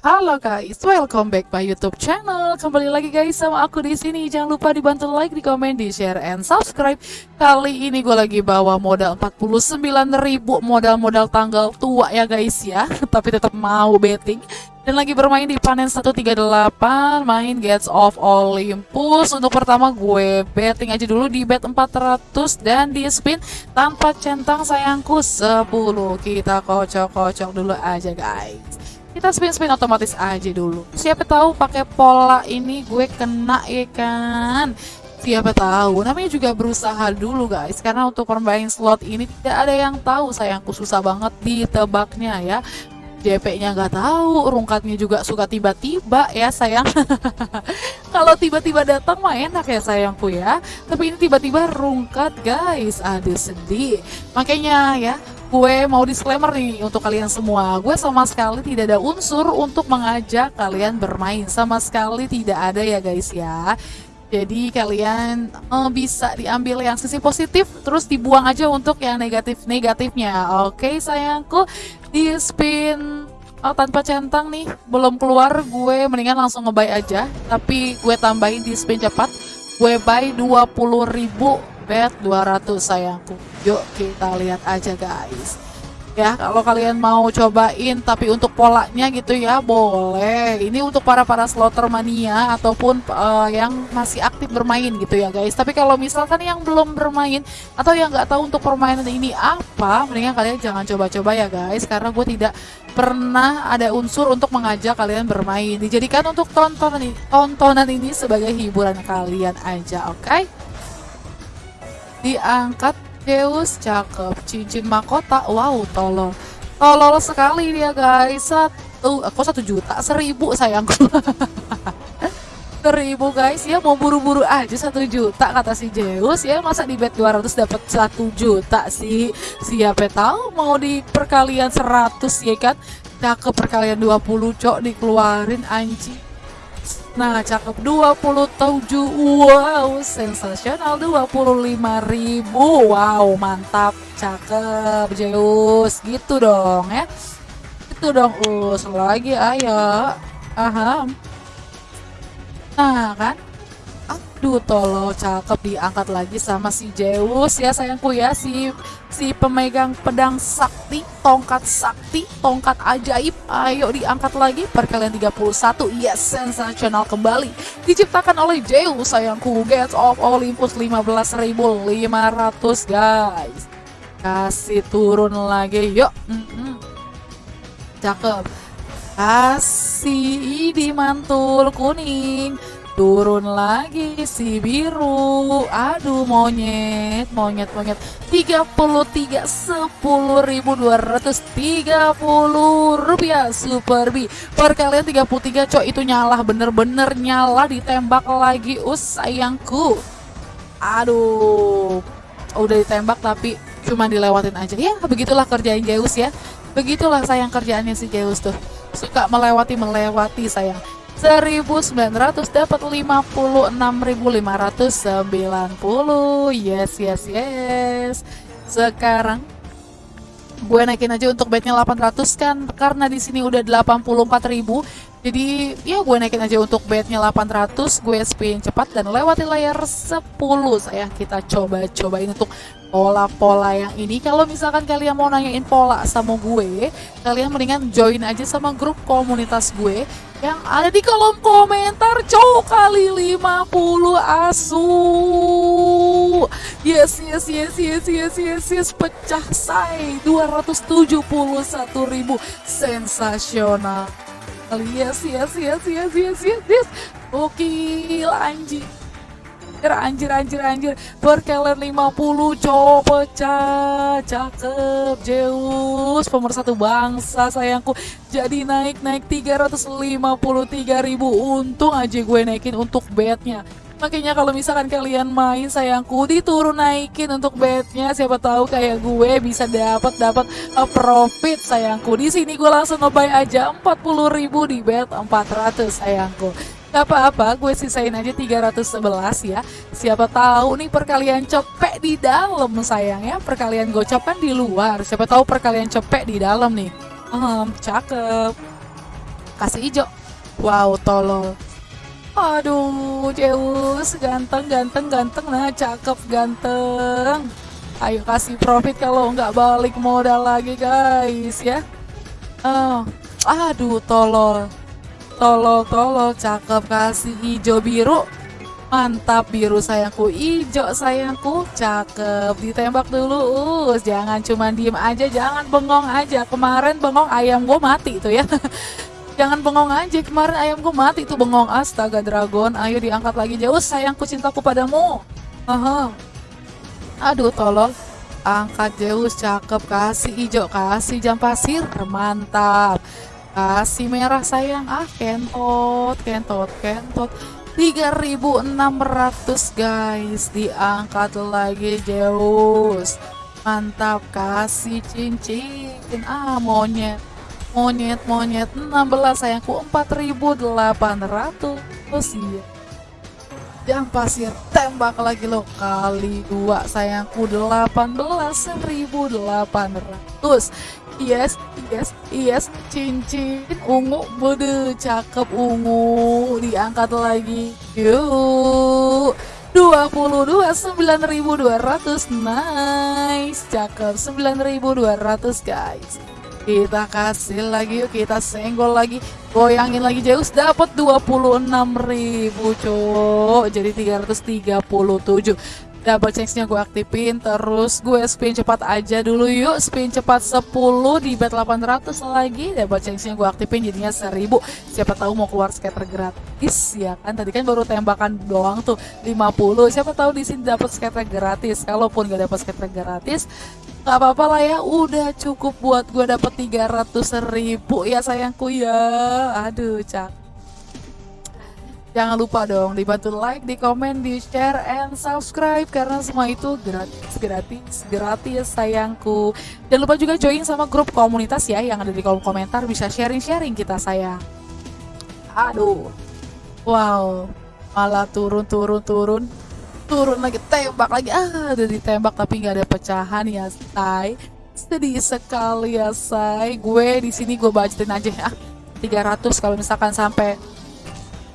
Halo guys, welcome back my YouTube channel. Kembali lagi guys sama aku di sini. Jangan lupa dibantu like, di komen, di share, and subscribe. Kali ini gue lagi bawa modal 49.000 modal-modal tanggal tua ya guys ya. Tapi tetap mau betting. Dan lagi bermain di panen 138, main Gates of Olympus. Untuk pertama gue betting aja dulu di bet 400 dan di spin tanpa centang sayangku 10. Kita kocok-kocok dulu aja guys kita spin-spin otomatis aja dulu. Siapa tahu pakai pola ini gue kena ya kan? Siapa tahu. Namanya juga berusaha dulu guys. Karena untuk permain slot ini tidak ada yang tahu sayangku susah banget ditebaknya ya. JP-nya nggak tahu, rungkatnya juga suka tiba-tiba ya sayang. Kalau tiba-tiba datang mah enak ya sayangku ya. Tapi ini tiba-tiba rungkat guys, ada sedih. Makanya ya, gue mau disclaimer nih untuk kalian semua. Gue sama sekali tidak ada unsur untuk mengajak kalian bermain. Sama sekali tidak ada ya guys ya. Jadi kalian uh, bisa diambil yang sisi positif, terus dibuang aja untuk yang negatif-negatifnya. Oke sayangku, di spin oh, tanpa centang nih, belum keluar, gue mendingan langsung ngebuy aja. Tapi gue tambahin di spin cepat, gue buy 20.000 bet 200 sayangku. Yuk kita lihat aja guys. Ya kalau kalian mau cobain tapi untuk polanya gitu ya boleh. Ini untuk para para slotter mania ataupun uh, yang masih aktif bermain gitu ya guys. Tapi kalau misalkan yang belum bermain atau yang nggak tahu untuk permainan ini apa mendingan kalian jangan coba-coba ya guys. Karena gue tidak pernah ada unsur untuk mengajak kalian bermain. Dijadikan untuk tontonan tontonan ini sebagai hiburan kalian aja oke? okay? Diangkat Zeus cakep. Cincin mahkota wow tolol. Tolol sekali dia guys. Satu aku satu juta? Seribu sayangku seribu guys. Ya mau buru-buru aja satu juta kata si Zeus ya masa di bet 200 dapat satu juta sih? Siapa tahu mau di perkalian 100 ya kan? Cakep perkalian 20 cok dikeluarin anjing Nah, cakep 27. Wow, sensasional 25.000. Wow, mantap. Cakep, Zeus. Gitu dong ya. Gitu dong, us lagi ayo. Aha. Nah, kan? Aduh tolong cakep diangkat lagi sama si Zeus ya sayangku ya si si pemegang pedang sakti, tongkat sakti, tongkat ajaib. Ayo diangkat lagi perkalian 31. Yes, sensasional kembali. Diciptakan oleh Zeus sayangku. Gates of Olympus 15.500 guys. Kasih turun lagi yuk. Mm -mm. Cakep. Kasih di mantul kuning turun lagi si biru. Aduh monyet monyet monyet. 33 10.230 rupiah super B. Perkalian 33 cok itu nyala bener-bener nyala ditembak lagi. Us sayangku. Aduh udah ditembak tapi cuma dilewatin aja. Ya begitulah kerjain Zeus ya. Begitulah sayang kerjaannya si Zeus tuh. Suka melewati melewati sayang 1900 dapat 56.590 yes yes yes. Sekarang gue naikin aja untuk bednya 800 kan karena di sini udah 84.000 jadi ya gue naikin aja untuk bednya 800 gue spin cepat dan lewati layar 10 saya kita coba-cobain untuk pola-pola yang ini. Kalau misalkan kalian mau nanyain pola sama gue kalian mendingan join aja sama grup komunitas gue yang ada di kolom komentar cowok kali 50 asu. Yes yes yes yes yes yes yes pecah say. 271 ribu. Sensasional. Yes yes yes yes yes yes. Yes oke anjing anjir anjir anjir perkalian 50 cowok pecah cakep Zeus pemersatu bangsa sayangku. Jadi naik naik 353 ribu. Untung aja gue naikin untuk bednya Makanya kalau misalkan kalian main sayangku diturun naikin untuk bednya siapa tahu kayak gue bisa dapat dapat profit sayangku. Di sini gue langsung ngebay aja 40.000 di bet 400 sayangku. Gak apa-apa, gue sisain aja 311 ya. Siapa tahu nih perkalian cepet di dalam sayang ya. Perkalian gocap kan di luar. Siapa tahu perkalian cepet di dalam nih. Hmm, cakep. kasih hijau wow tolol aduh Zeus ganteng ganteng ganteng nah cakep ganteng ayo kasih profit kalau nggak balik modal lagi guys ya oh aduh tolol tolol tolol cakep kasih hijau biru Mantap biru sayangku, hijau sayangku, cakep. Ditembak dulu, us. Jangan cuma diem aja, jangan bengong aja. Kemarin bengong ayam gue mati tuh ya. jangan bengong aja, kemarin ayam gue mati tuh bengong. Astaga dragon, ayo diangkat lagi jauh sayangku cintaku padamu. Aha. Aduh tolong. Angkat Zeus, cakep. Kasih hijau, kasih jam pasir. Mantap. Kasih merah sayang. Ah, kentot, kentot, kentot. 3600 guys. Diangkat lagi Zeus. Mantap kasih cincin. Ah monyet monyet monyet. 16 sayangku. 4800 iya. Jam pasir tembak lagi lo kali dua sayangku. 18800 yes yes yes. Cincin ungu bude cakep ungu. Diangkat lagi yuk. 22 9200 nice cakep 9200 guys. Kita kasih lagi yuk. Kita senggol lagi goyangin lagi Zeus. Dapat 26.000 cok jadi 337 double chance-nya gue aktifin terus gue spin cepat aja dulu yuk spin cepat 10 di bet 800 lagi. Double chance-nya gue aktifin jadinya 1000 siapa tahu mau keluar scatter gratis ya kan? Tadi kan baru tembakan doang tuh 50 siapa tahu di sini dapat scatter gratis. Kalaupun gak dapat scatter gratis nggak apa-apa lah ya. Udah cukup buat gue dapat 300 ribu. Ya sayangku ya. Aduh cak Jangan lupa dong dibantu like, di komen, di share, and subscribe karena semua itu gratis, gratis, gratis sayangku. Jangan lupa juga join sama grup komunitas ya yang ada di kolom komentar bisa sharing-sharing kita sayang. Aduh, wow, malah turun, turun, turun, turun lagi, tembak lagi. Ah, udah ditembak tapi nggak ada pecahan ya, say. Sedih sekali ya, say. Gue di sini gue budgetin aja ya. 300 kalau misalkan sampai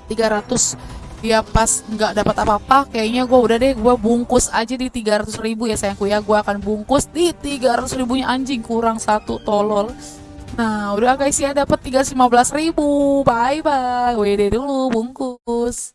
300 dia pas nggak dapat apa-apa kayaknya gue udah deh gue bungkus aja di 300 ribu ya sayangku ya gue akan bungkus di 300 ribunya anjing kurang satu tolol. Nah udah guys ya dapat 315 ribu. Bye bye WD dulu bungkus